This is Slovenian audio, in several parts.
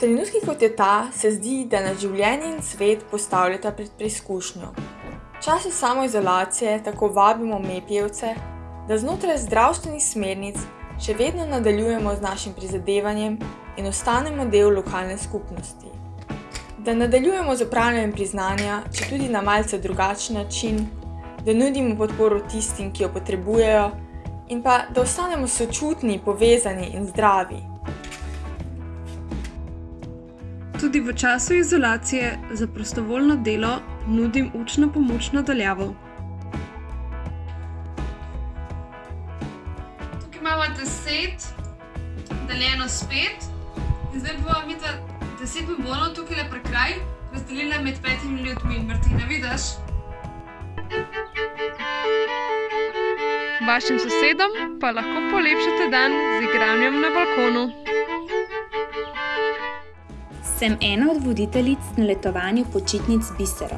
trenutki kot je ta se zdi, da nas življenje in svet postavljata pred preizkušnjo. V času samoizolacije tako vabimo Mepijevce, da znotraj zdravstvenih smernic še vedno nadaljujemo z našim prizadevanjem in ostanemo del lokalne skupnosti. Da nadaljujemo z opravljanjem priznanja, četudi na malce drugačen način, da nudimo podporo tistim, ki jo potrebujejo, in pa da ostanemo sočutni, povezani in zdravi. Tudi v času izolacije za prostovoljno delo nudim učno pomoč na daljavo. Tukaj imamo deset, deljeno s pet. In zdaj bova midva deset bombonov tukajle prekraj razdelila med petimi ljudmi. Martina, vidiš? Vašim sosedom pa lahko polepšate dan z igranjem na balkonu. Sem ena od voditeljic na letovanju počitnic Bisero.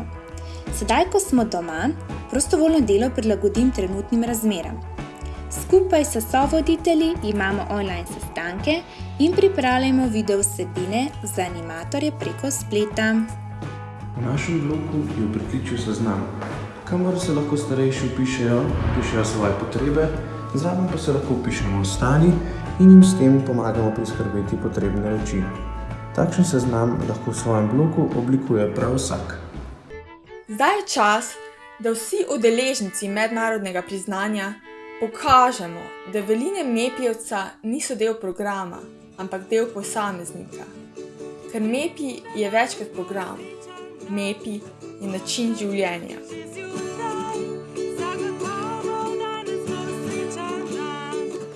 Sedaj, ko smo doma, prostovoljno delo prilagodim trenutnim razmeram. Skupaj s sovoditelji imamo online sestanke in pripravljamo video vsebine za animatorje preko spleta. V našem bloku je v pritličju seznam, kamor se lahko starejši vpišejo, vpišejo svoje potrebe, zraven pa se lahko vpišemo ostali in jim s tem pomagamo priskrbeti potrebne reči. Takšen seznam lahko v svojem bloku oblikuje prav vsak. Zdaj je čas, da vsi udeleženci mednarodnega priznanja pokažemo, da veline Mepijevca niso del programa, ampak del posameznika. Ker Mepi je več kot program. Mepi je način življenja.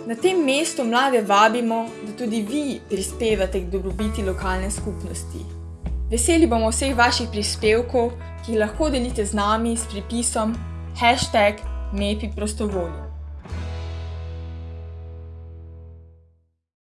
Na tem mestu mlade vabimo, da tudi vi prispevate k dobrobiti lokalne skupnosti. Veseli bomo vseh vaših prispevkov, ki jih lahko delite z nami s pripisom hashtag Mepi prostovoljno.